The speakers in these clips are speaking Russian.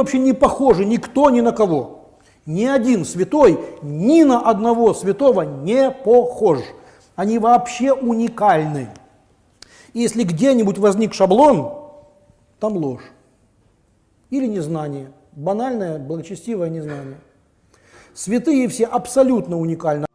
Вообще не похожи никто ни на кого. Ни один святой ни на одного святого не похож. Они вообще уникальны. И если где-нибудь возник шаблон, там ложь. Или незнание. Банальное, благочестивое незнание. Святые все абсолютно уникальны.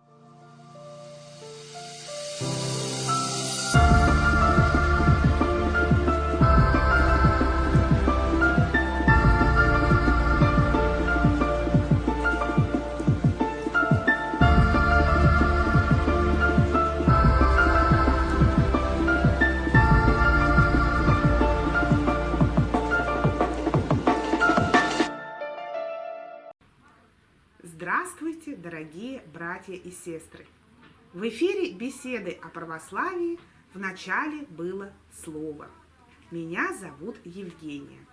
Здравствуйте, дорогие братья и сестры! В эфире беседы о православии в начале было слово. Меня зовут Евгения.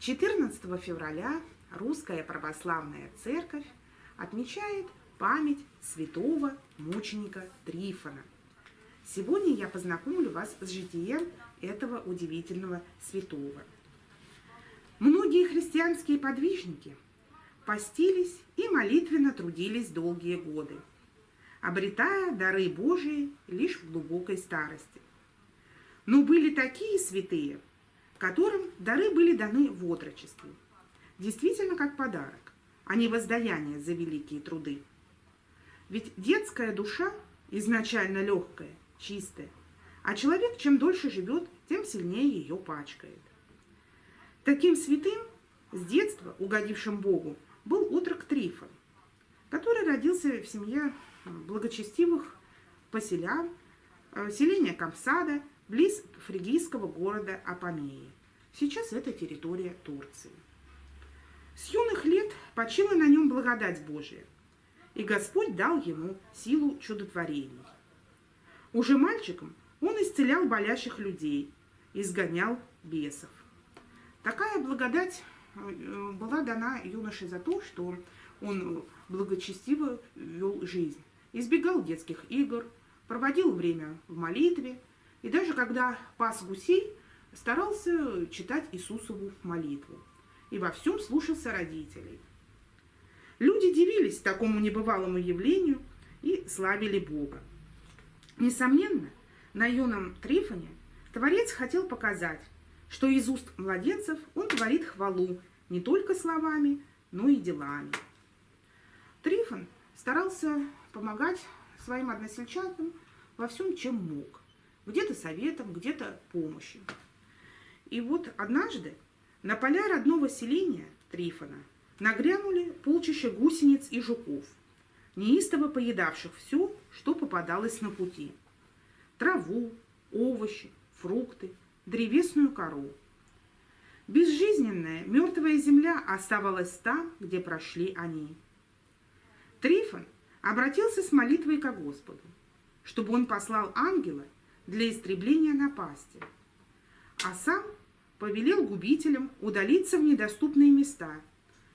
14 февраля Русская Православная Церковь отмечает память святого мученика Трифона. Сегодня я познакомлю вас с житием этого удивительного святого. Многие христианские подвижники – постились и молитвенно трудились долгие годы, обретая дары Божии лишь в глубокой старости. Но были такие святые, которым дары были даны в отрочестве, действительно как подарок, а не воздаяние за великие труды. Ведь детская душа изначально легкая, чистая, а человек чем дольше живет, тем сильнее ее пачкает. Таким святым, с детства угодившим Богу, был отрок Трифон, который родился в семье э, благочестивых поселян, э, селения Камсада, близ фригийского города Апамеи. Сейчас это территория Турции. С юных лет почила на нем благодать Божия, и Господь дал ему силу чудотворений. Уже мальчиком он исцелял болящих людей, изгонял бесов. Такая благодать была дана юноше за то, что он благочестиво вел жизнь. Избегал детских игр, проводил время в молитве, и даже когда пас гусей, старался читать Иисусову молитву. И во всем слушался родителей. Люди дивились такому небывалому явлению и славили Бога. Несомненно, на юном Трифоне Творец хотел показать, что из уст младенцев он творит хвалу не только словами, но и делами. Трифон старался помогать своим односельчанам во всем, чем мог. Где-то советом, где-то помощью. И вот однажды на поля родного селения Трифона нагрянули полчища гусениц и жуков, неистово поедавших все, что попадалось на пути. Траву, овощи, фрукты, древесную кору – Безжизненная, мертвая земля оставалась там, где прошли они. Трифон обратился с молитвой к Господу, чтобы он послал ангела для истребления напасти, а сам повелел губителям удалиться в недоступные места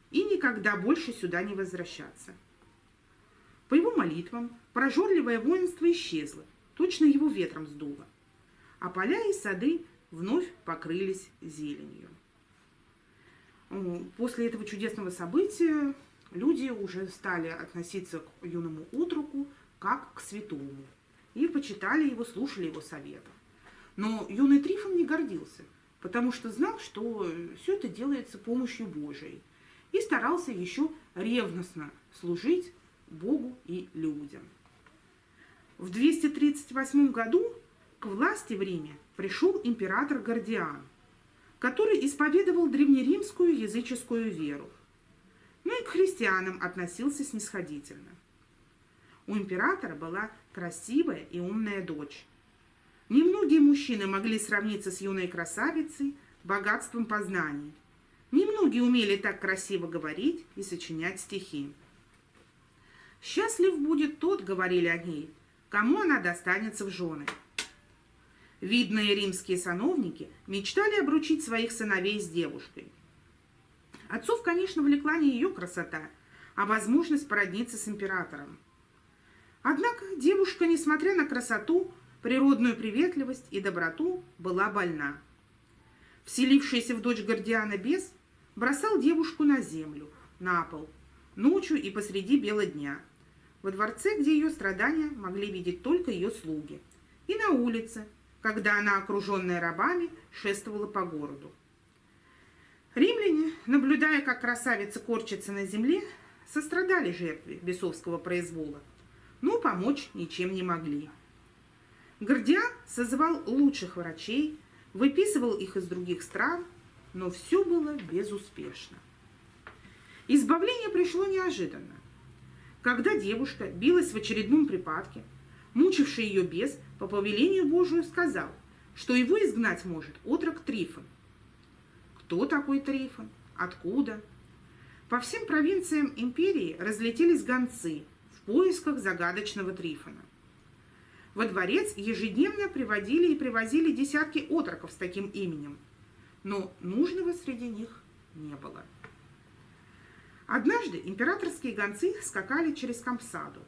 и никогда больше сюда не возвращаться. По его молитвам прожорливое воинство исчезло, точно его ветром сдуло, а поля и сады вновь покрылись зеленью. После этого чудесного события люди уже стали относиться к юному утруку как к святому. И почитали его, слушали его советов. Но юный Трифон не гордился, потому что знал, что все это делается помощью Божией. И старался еще ревностно служить Богу и людям. В 238 году к власти в Риме пришел император Гордиан – который исповедовал древнеримскую языческую веру, но и к христианам относился снисходительно. У императора была красивая и умная дочь. Немногие мужчины могли сравниться с юной красавицей богатством познаний. Немногие умели так красиво говорить и сочинять стихи. «Счастлив будет тот, — говорили они, — кому она достанется в жены». Видные римские сановники мечтали обручить своих сыновей с девушкой. Отцов, конечно, влекла не ее красота, а возможность породниться с императором. Однако девушка, несмотря на красоту, природную приветливость и доброту, была больна. Вселившийся в дочь Гордиана бес бросал девушку на землю, на пол, ночью и посреди бела дня, во дворце, где ее страдания могли видеть только ее слуги, и на улице, когда она, окруженная рабами, шествовала по городу. Римляне, наблюдая, как красавица корчится на земле, сострадали жертве бесовского произвола, но помочь ничем не могли. Гордиан созывал лучших врачей, выписывал их из других стран, но все было безуспешно. Избавление пришло неожиданно. Когда девушка билась в очередном припадке, мучивший ее бес по повелению Божию сказал, что его изгнать может отрок Трифон. Кто такой Трифон? Откуда? По всем провинциям империи разлетелись гонцы в поисках загадочного Трифона. Во дворец ежедневно приводили и привозили десятки отроков с таким именем, но нужного среди них не было. Однажды императорские гонцы скакали через Кампсаду.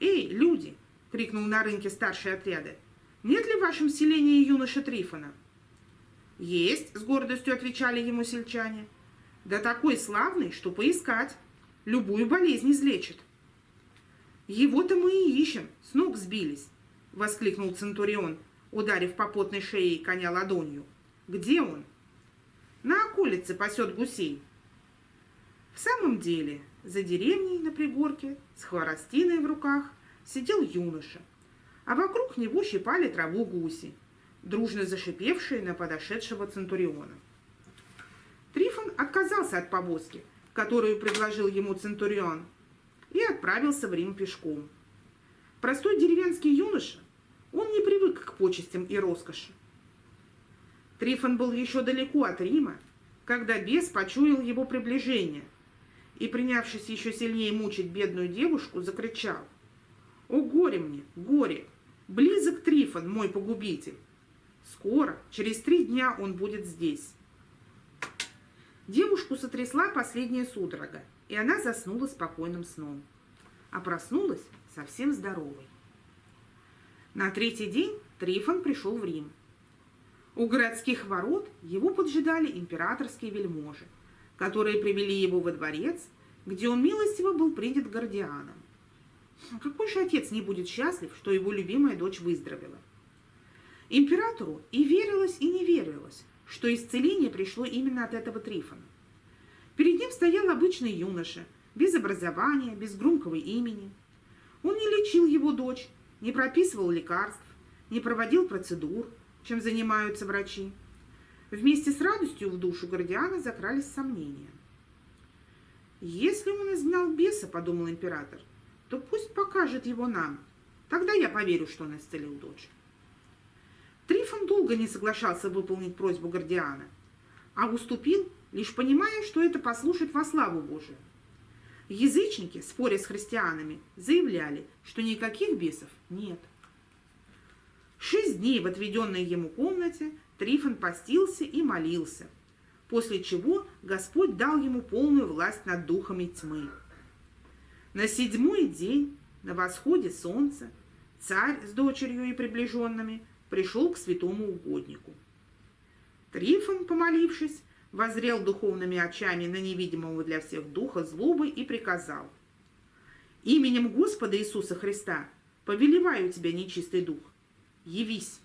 «Эй, люди!» — крикнул на рынке старший отряда. «Нет ли в вашем селении юноши Трифона?» «Есть», — с гордостью отвечали ему сельчане. «Да такой славный, что поискать. Любую болезнь излечит». «Его-то мы и ищем, с ног сбились», — воскликнул Центурион, ударив по потной шее коня ладонью. «Где он?» «На околице пасет гусей». В самом деле, за деревней на пригорке, с хворостиной в руках, сидел юноша, а вокруг него щипали траву гуси, дружно зашипевшие на подошедшего Центуриона. Трифон отказался от повозки, которую предложил ему Центурион, и отправился в Рим пешком. Простой деревенский юноша, он не привык к почестям и роскоши. Трифон был еще далеко от Рима, когда бес почуял его приближение и, принявшись еще сильнее мучить бедную девушку, закричал. «О, горе мне, горе! Близок Трифон, мой погубитель! Скоро, через три дня он будет здесь!» Девушку сотрясла последняя судорога, и она заснула спокойным сном, а проснулась совсем здоровой. На третий день Трифон пришел в Рим. У городских ворот его поджидали императорские вельможи, которые привели его во дворец, где он милостиво был принят гардианом. Какой же отец не будет счастлив, что его любимая дочь выздоровела? Императору и верилось, и не верилось, что исцеление пришло именно от этого Трифона. Перед ним стоял обычный юноша, без образования, без громкого имени. Он не лечил его дочь, не прописывал лекарств, не проводил процедур, чем занимаются врачи. Вместе с радостью в душу Гордиана закрались сомнения. «Если он изгнал беса, — подумал император, — то пусть покажет его нам. Тогда я поверю, что он исцелил дочь». Трифон долго не соглашался выполнить просьбу Гордиана, а уступил лишь понимая, что это послушать во славу Божию. Язычники, споря с христианами, заявляли, что никаких бесов нет. Шесть дней в отведенной ему комнате Трифон постился и молился, после чего Господь дал ему полную власть над духами тьмы. На седьмой день, на восходе солнца, царь с дочерью и приближенными пришел к святому угоднику. Трифон, помолившись, возрел духовными очами на невидимого для всех духа злобы и приказал. «Именем Господа Иисуса Христа повелеваю тебя, нечистый дух, явись!»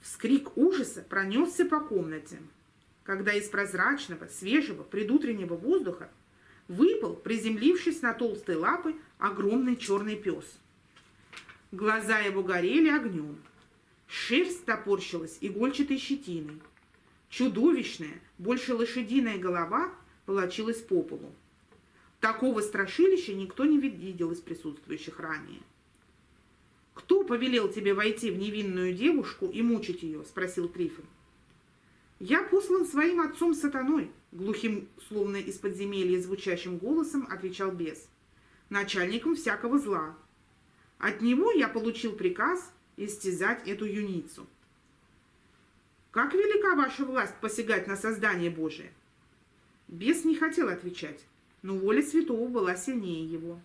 Вскрик ужаса пронесся по комнате, когда из прозрачного, свежего, предутреннего воздуха выпал, приземлившись на толстые лапы, огромный черный пес. Глаза его горели огнем, шерсть топорщилась игольчатой щетиной, Чудовищная, больше лошадиная голова волочилась по полу. Такого страшилища никто не видел из присутствующих ранее. «Кто повелел тебе войти в невинную девушку и мучить ее?» – спросил Трифон. «Я послан своим отцом сатаной», – глухим, словно из подземелья звучащим голосом отвечал бес, – «начальником всякого зла. От него я получил приказ истязать эту юницу». Как велика ваша власть посягать на создание Божие? Бес не хотел отвечать, но воля святого была сильнее его.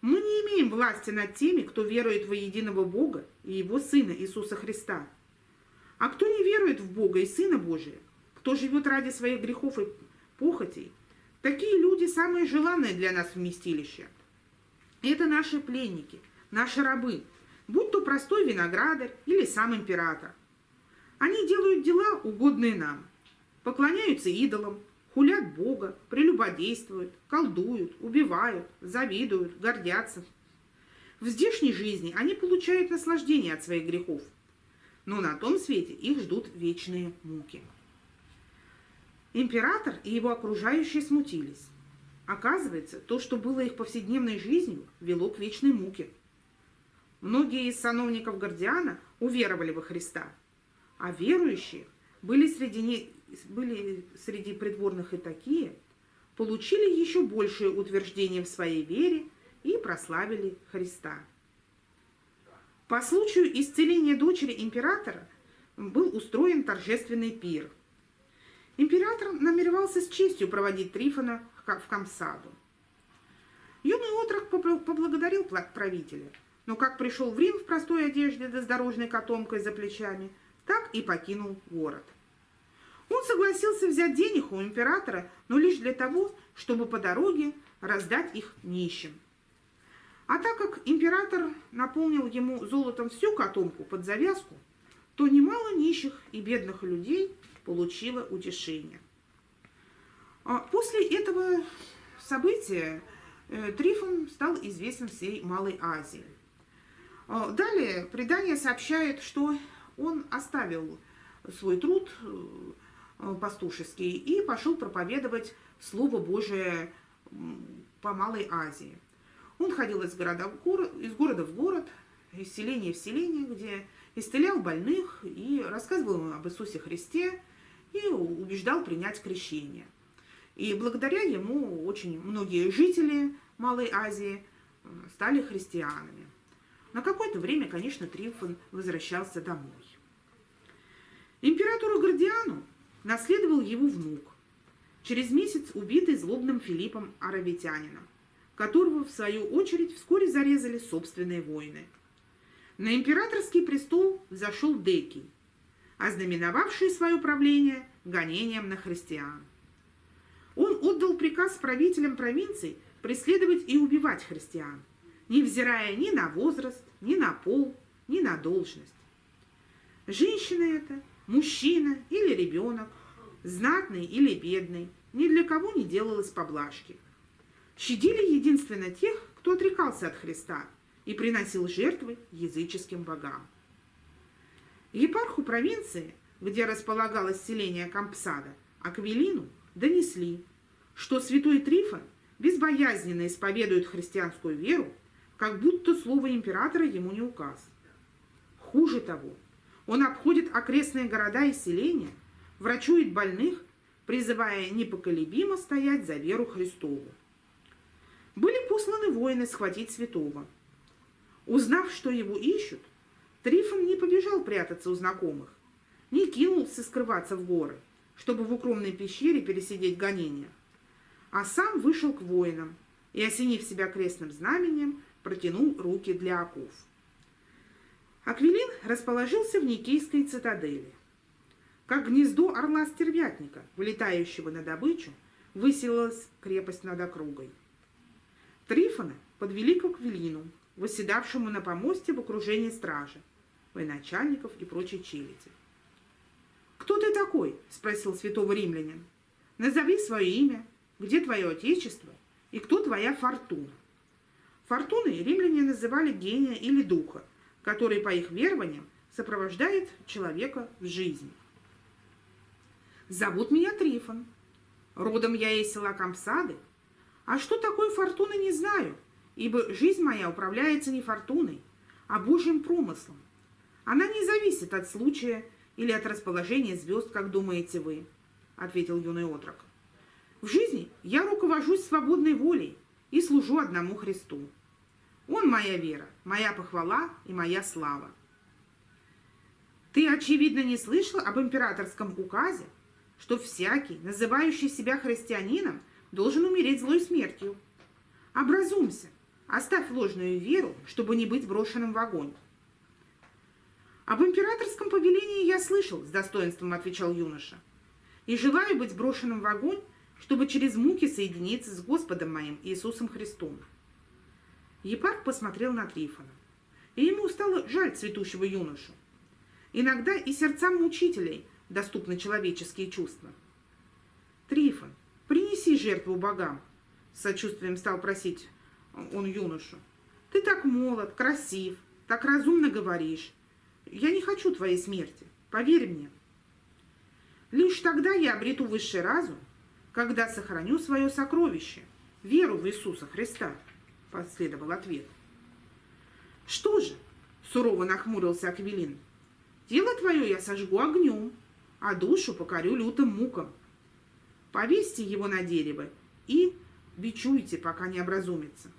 Мы не имеем власти над теми, кто верует во единого Бога и Его Сына Иисуса Христа. А кто не верует в Бога и Сына Божия, кто живет ради своих грехов и похотей, такие люди самые желанные для нас вместилища. Это наши пленники, наши рабы, будь то простой виноградарь или сам император. Они делают дела, угодные нам, поклоняются идолам, хулят Бога, прелюбодействуют, колдуют, убивают, завидуют, гордятся. В здешней жизни они получают наслаждение от своих грехов, но на том свете их ждут вечные муки. Император и его окружающие смутились. Оказывается, то, что было их повседневной жизнью, вело к вечной муке. Многие из сановников Гордиана уверовали во Христа, а верующие были среди, не, были среди придворных и такие, получили еще большее утверждение в своей вере и прославили Христа. По случаю исцеления дочери императора был устроен торжественный пир. Император намеревался с честью проводить Трифона в Камсаду. Юный отрок поблагодарил правителя, но как пришел в Рим в простой одежде да с дорожной котомкой за плечами, так и покинул город. Он согласился взять денег у императора, но лишь для того, чтобы по дороге раздать их нищим. А так как император наполнил ему золотом всю котомку под завязку, то немало нищих и бедных людей получило утешение. А после этого события э, Трифон стал известен всей Малой Азии. А далее предание сообщает, что он оставил свой труд э, пастушеский и пошел проповедовать Слово Божие по Малой Азии – он ходил из города в город, из города в город, из селения в селение, где исцелял больных и рассказывал им об Иисусе Христе и убеждал принять крещение. И благодаря ему очень многие жители Малой Азии э, стали христианами. На какое-то время, конечно, Трифон возвращался домой. Императору Гордиану наследовал его внук, через месяц убитый злобным Филиппом Аравитянином которого, в свою очередь, вскоре зарезали собственные воины. На императорский престол взошел Декий, ознаменовавший свое правление гонением на христиан. Он отдал приказ правителям провинций преследовать и убивать христиан, невзирая ни на возраст, ни на пол, ни на должность. Женщина это, мужчина или ребенок, знатный или бедный, ни для кого не делалось поблажки – щадили единственно тех, кто отрекался от Христа и приносил жертвы языческим богам. Епарху провинции, где располагалось селение Кампсада, Аквилину донесли, что святой Трифон безбоязненно исповедует христианскую веру, как будто слово императора ему не указ. Хуже того, он обходит окрестные города и селения, врачует больных, призывая непоколебимо стоять за веру Христову были посланы воины схватить святого. Узнав, что его ищут, Трифон не побежал прятаться у знакомых, не кинулся скрываться в горы, чтобы в укромной пещере пересидеть гонения, а сам вышел к воинам и, осенив себя крестным знамением, протянул руки для оков. Аквилин расположился в Никейской цитадели. Как гнездо орла-стервятника, вылетающего на добычу, высилась крепость над округой. Трифона подвели к Аквилину, восседавшему на помосте в окружении стражи, военачальников и прочей челяди. «Кто ты такой?» – спросил святого римлянин. «Назови свое имя, где твое отечество и кто твоя фортуна». Фортуной римляне называли гения или духа, который, по их верованиям, сопровождает человека в жизни. «Зовут меня Трифон. Родом я из села Камсады, а что такое фортуна, не знаю, ибо жизнь моя управляется не фортуной, а Божьим промыслом. Она не зависит от случая или от расположения звезд, как думаете вы, — ответил юный отрок. В жизни я руковожусь свободной волей и служу одному Христу. Он моя вера, моя похвала и моя слава. Ты, очевидно, не слышал об императорском указе, что всякий, называющий себя христианином, должен умереть злой смертью. Образумся, оставь ложную веру, чтобы не быть брошенным в огонь. Об императорском повелении я слышал, с достоинством отвечал юноша. и желаю быть брошенным в огонь, чтобы через муки соединиться с Господом моим Иисусом Христом. Епарх посмотрел на Трифона, и ему стало жаль цветущего юношу. Иногда и сердцам мучителей доступны человеческие чувства. «Трифон, принеси жертву богам», — с сочувствием стал просить он юношу. «Ты так молод, красив, так разумно говоришь. Я не хочу твоей смерти, поверь мне». Лишь тогда я обрету высший разум, когда сохраню свое сокровище, веру в Иисуса Христа, последовал ответ. Что же, сурово нахмурился Аквилин, тело твое я сожгу огнем, а душу покорю лютым мукам. Повесьте его на дерево и бичуйте, пока не образумится.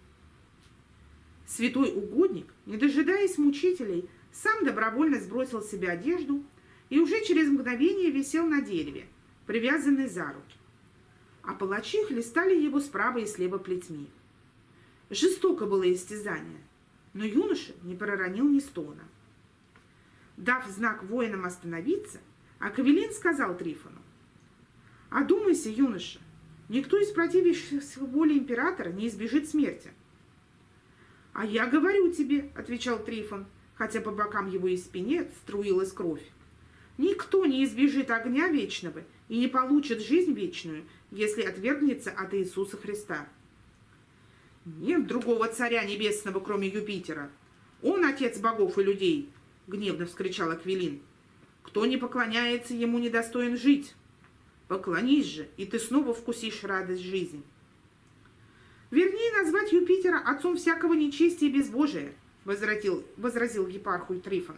Святой угодник, не дожидаясь мучителей, сам добровольно сбросил с себя одежду и уже через мгновение висел на дереве, привязанный за руки. А палачи хлестали его справа и слева плетьми. Жестоко было истязание, но юноша не проронил ни стона. Дав знак воинам остановиться, Акавелин сказал Трифону, «Одумайся, юноша, никто из противящихся воли императора не избежит смерти». «А я говорю тебе», — отвечал Трифон, хотя по бокам его и спине струилась кровь. Никто не избежит огня вечного и не получит жизнь вечную, если отвергнется от Иисуса Христа. Нет другого царя небесного, кроме Юпитера. Он отец богов и людей, гневно вскричал Аквилин. Кто не поклоняется ему, недостоин жить. Поклонись же, и ты снова вкусишь радость жизни. Вернее, назвать Юпитера отцом всякого нечестия и безбожия, возразил, возразил епарху Трифон.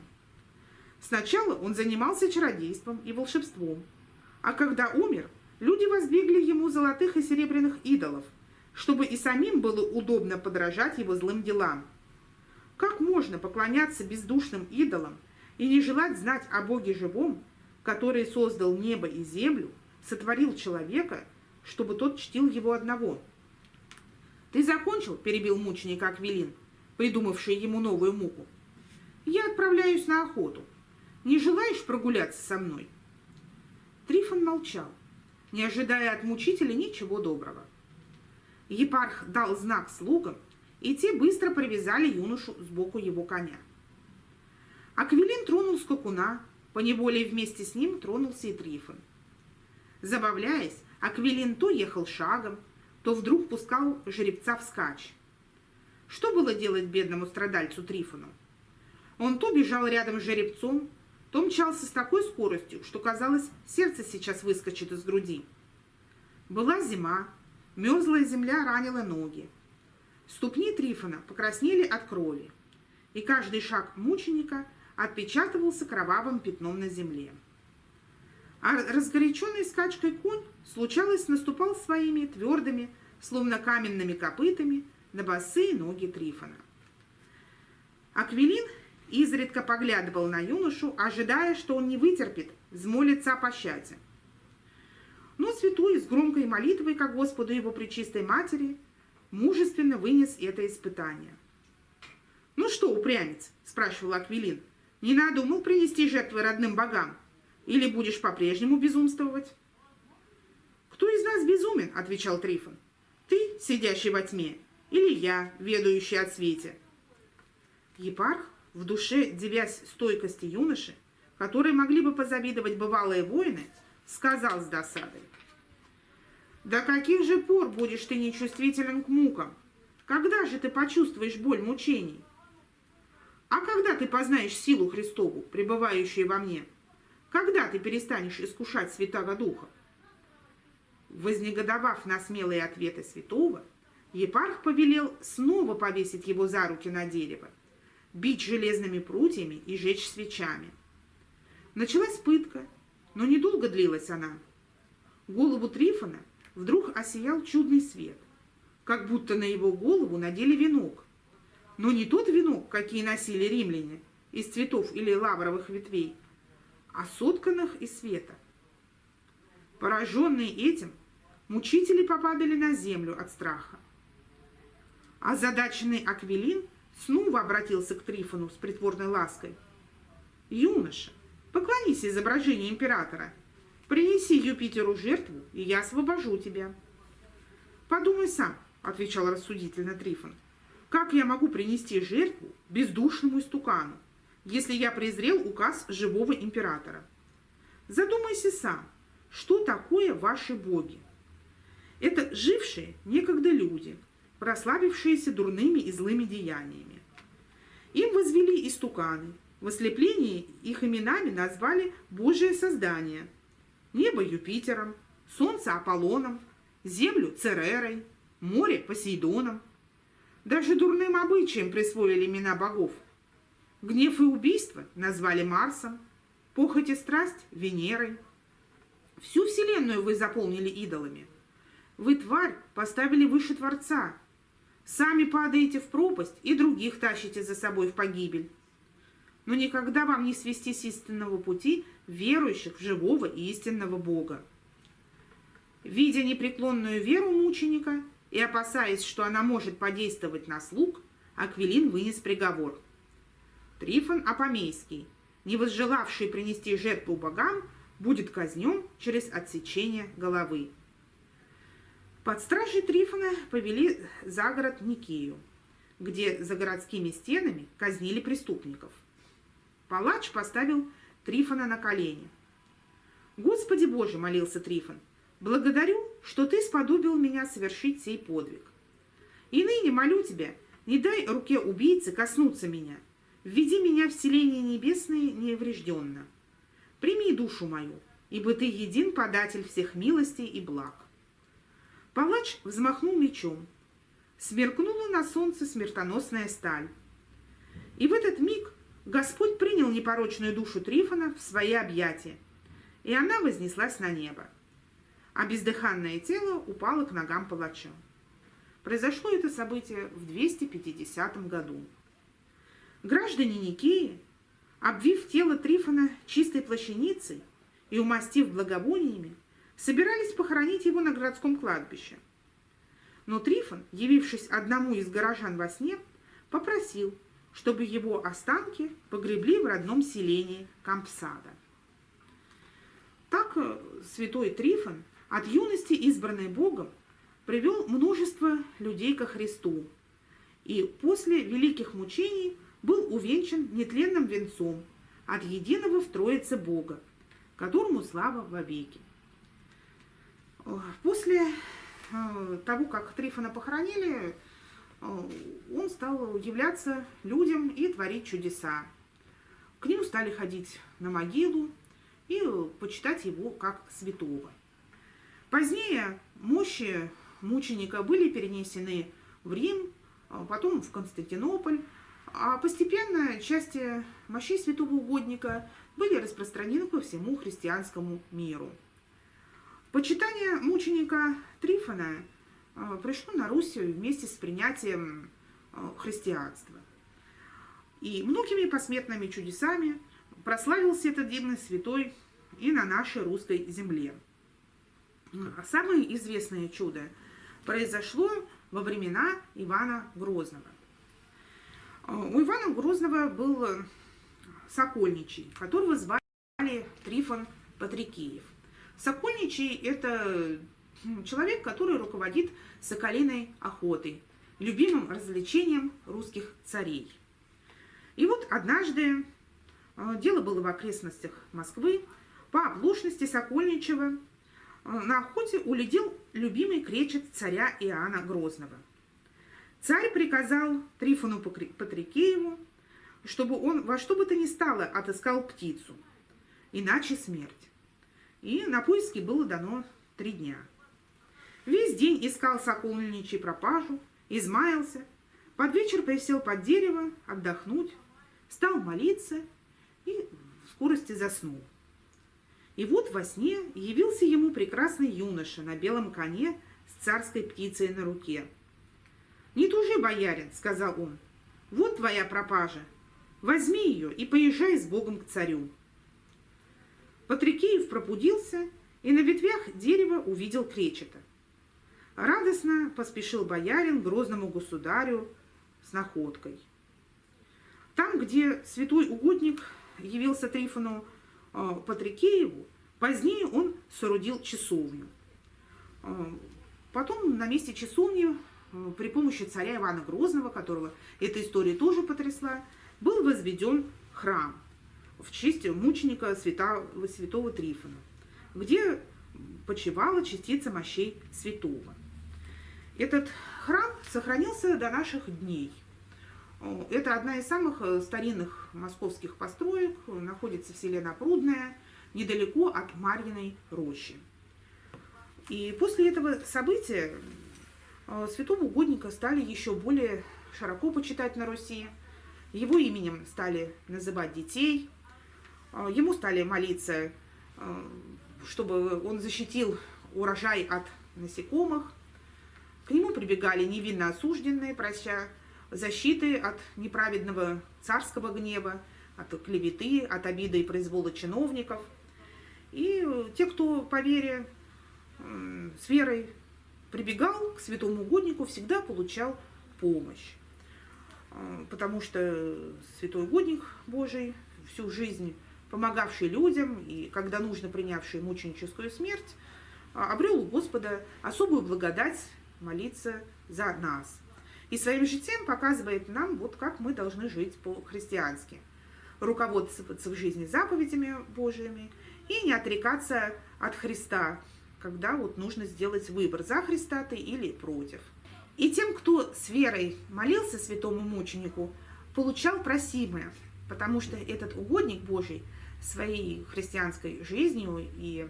Сначала он занимался чародейством и волшебством, а когда умер, люди воздвигли ему золотых и серебряных идолов, чтобы и самим было удобно подражать его злым делам. Как можно поклоняться бездушным идолам и не желать знать о Боге живом, который создал небо и землю, сотворил человека, чтобы тот чтил его одного? «Ты закончил?» – перебил мученика Аквилин, придумавший ему новую муку. «Я отправляюсь на охоту. Не желаешь прогуляться со мной?» Трифон молчал, не ожидая от мучителя ничего доброго. Епарх дал знак слугам, и те быстро привязали юношу сбоку его коня. Аквилин тронул скакуна, поневоле вместе с ним тронулся и Трифон. Забавляясь, Аквилин то ехал шагом, то вдруг пускал жеребца вскачь. Что было делать бедному страдальцу Трифону? Он то бежал рядом с жеребцом, то мчался с такой скоростью, что казалось, сердце сейчас выскочит из груди. Была зима, мерзлая земля ранила ноги. Ступни Трифона покраснели от крови, и каждый шаг мученика отпечатывался кровавым пятном на земле. А разгоряченный скачкой конь, случалось, наступал своими твердыми, словно каменными копытами, на босые ноги Трифона. Аквилин изредка поглядывал на юношу, ожидая, что он не вытерпит, взмолится о пощаде. Но святой с громкой молитвой ко Господу его пречистой матери мужественно вынес это испытание. «Ну что, упрямец?» – спрашивал Аквилин. «Не надумал принести жертвы родным богам? Или будешь по-прежнему безумствовать?» «Кто из нас безумен?» – отвечал Трифон. «Ты, сидящий во тьме, или я, ведающий от свете?» Епарх в душе девясь стойкости юноши, которые могли бы позавидовать бывалые воины, сказал с досадой. «До каких же пор будешь ты нечувствителен к мукам? Когда же ты почувствуешь боль мучений? А когда ты познаешь силу Христову, пребывающую во мне? Когда ты перестанешь искушать Святого Духа?» Вознегодовав на смелые ответы святого, епарх повелел снова повесить его за руки на дерево бить железными прутьями и жечь свечами. Началась пытка, но недолго длилась она. Голову Трифона вдруг осиял чудный свет, как будто на его голову надели венок. Но не тот венок, какие носили римляне, из цветов или лавровых ветвей, а сотканных из света. Пораженные этим, мучители попадали на землю от страха. А задаченный Аквилин снова обратился к Трифону с притворной лаской. «Юноша, поклонись изображению императора. Принеси Юпитеру жертву, и я освобожу тебя. Подумай сам, отвечал рассудительно Трифон. Как я могу принести жертву бездушному истукану, если я презрел указ живого императора? Задумайся сам, что такое ваши боги? Это жившие некогда люди, прославившиеся дурными и злыми деяниями. Им возвели истуканы, в ослеплении их именами назвали Божие создание, небо Юпитером, солнце Аполлоном, землю Церерой, море Посейдоном. Даже дурным обычаем присвоили имена богов. Гнев и убийство назвали Марсом, похоть и страсть – Венерой. Всю вселенную вы заполнили идолами. Вы, тварь, поставили выше Творца. Сами падаете в пропасть и других тащите за собой в погибель. Но никогда вам не свести с истинного пути верующих в живого и истинного Бога. Видя непреклонную веру мученика и опасаясь, что она может подействовать на слуг, Аквилин вынес приговор. Трифон Апомейский, не возжелавший принести жертву богам, будет казнен через отсечение головы. Под стражей Трифона повели за город Никею, где за городскими стенами казнили преступников. Палач поставил Трифона на колени. «Господи Боже!» – молился Трифон. «Благодарю, что ты сподобил меня совершить сей подвиг. И ныне молю тебя, не дай руке убийцы коснуться меня. Введи меня в селение небесное неврежденно. Прими душу мою, ибо ты един податель всех милостей и благ». Палач взмахнул мечом. Сверкнула на солнце смертоносная сталь. И в этот миг Господь принял непорочную душу Трифона в свои объятия, и она вознеслась на небо, а бездыханное тело упало к ногам палача. Произошло это событие в 250 году. Граждане Никеи, обвив тело Трифона чистой плащаницей и умастив благовониями, собирались похоронить его на городском кладбище. Но Трифон, явившись одному из горожан во сне, попросил, чтобы его останки погребли в родном селении Кампсада. Так э, святой Трифон, от юности избранный Богом, привел множество людей ко Христу и после великих мучений был увенчан нетленным венцом от единого в Троице Бога, которому слава вовеки. После э, того, как Трифона похоронили, Э, он стал являться людям и творить чудеса. К нему стали ходить на могилу и почитать его как святого. Позднее мощи мученика были перенесены в Рим, а потом в Константинополь, а постепенно части мощей святого угодника были распространены по всему христианскому миру. Почитание мученика Трифона а, пришло на Русь вместе с принятием а, христианства. И многими посметными чудесами прославился этот дивный святой и на нашей русской земле. А самое известное чудо произошло во времена Ивана Грозного. У Ивана Грозного был Сокольничий, которого звали Трифон Патрикеев. Сокольничий – это человек, который руководит соколиной охотой, любимым развлечением русских царей. И вот однажды, э, дело было в окрестностях Москвы, по оплошности Сокольничева э, на охоте улетел любимый кречет царя Иоанна Грозного. Царь приказал Трифону Патрикееву, чтобы он во что бы то ни стало отыскал птицу, иначе смерть. И на поиски было дано три дня – Весь день искал сокольничий пропажу, измаялся. Под вечер присел под дерево отдохнуть, стал молиться и в скорости заснул. И вот во сне явился ему прекрасный юноша на белом коне с царской птицей на руке. «Не тужи, боярин», — сказал он, — «вот твоя пропажа. Возьми ее и поезжай с Богом к царю». Патрикеев пробудился и на ветвях дерева увидел кречета. Радостно поспешил боярин грозному государю с находкой. Там, где святой угодник явился Трифону э, Патрикееву, Позднее он соорудил часовню. Потом на месте часовни при помощи царя Ивана Грозного, которого эта история тоже потрясла, был возведен храм в честь мученика святого, святого Трифона, где почивала частица мощей святого. Этот храм сохранился до наших дней. Это одна из самых э, старинных московских построек, находится в селе Напрудное, недалеко от Марьиной рощи. И после этого события э, святого угодника стали еще более широко почитать на Руси. Его именем стали называть детей, ему стали молиться, чтобы он защитил урожай от насекомых. К нему прибегали невинно осужденные, прощая защиты от неправедного царского гнева, от клеветы, от обиды и произвола чиновников. И те, кто по вере, с верой прибегал к святому угоднику, всегда получал помощь. А, потому что святой угодник Божий всю жизнь помогавший людям и, когда нужно, принявший мученическую смерть, а, обрел у Господа особую благодать молиться за нас. И своим житием показывает нам, вот как мы должны жить по-христиански. Руководствоваться в жизни заповедями Божьими и не отрекаться от Христа, когда вот нужно сделать выбор, за Христа ты или против. И тем, кто с верой молился святому мученику, получал просимое, потому что этот угодник Божий – своей христианской жизнью и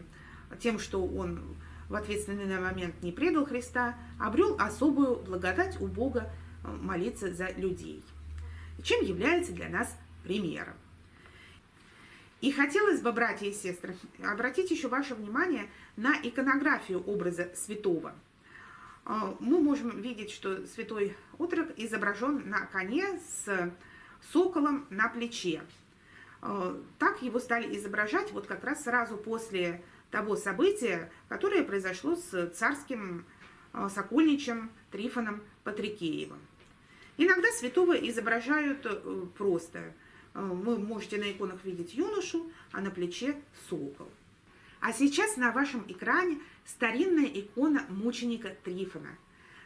тем, что он в ответственный момент не предал Христа, обрел особую благодать у Бога э, молиться за людей, чем является для нас примером. И хотелось бы, братья и сестры, обратить еще ваше внимание на иконографию образа святого. Э, мы можем видеть, что святой отрок изображен на коне с соколом на плече. Э, так его стали изображать вот как раз сразу после того события, которое произошло с царским э, сокольничем Трифоном Патрикеевым. Иногда святого изображают э, просто. Вы можете на иконах видеть юношу, а на плече сокол. А сейчас на вашем экране старинная икона мученика Трифона.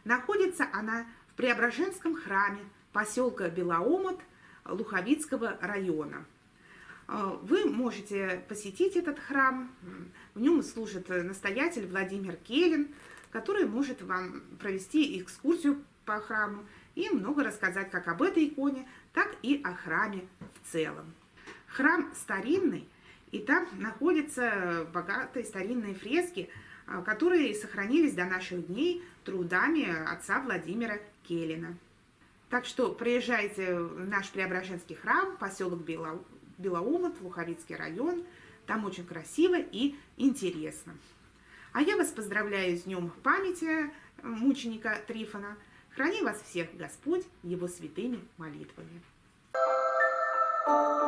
Находится она в Преображенском храме поселка Белоомот Луховицкого района – вы можете посетить этот храм. В нем служит настоятель Владимир Келин, который может вам провести экскурсию по храму и много рассказать как об этой иконе, так и о храме в целом. Храм старинный, и там находятся богатые старинные фрески, а, которые сохранились до наших дней трудами отца Владимира Келина. Так что приезжайте в наш Преображенский храм, поселок Бело... Белоумот, Луховицкий район. Там очень красиво и интересно. А я вас поздравляю с Днем памяти мученика Трифона. Храни вас всех Господь его святыми молитвами. Thank you.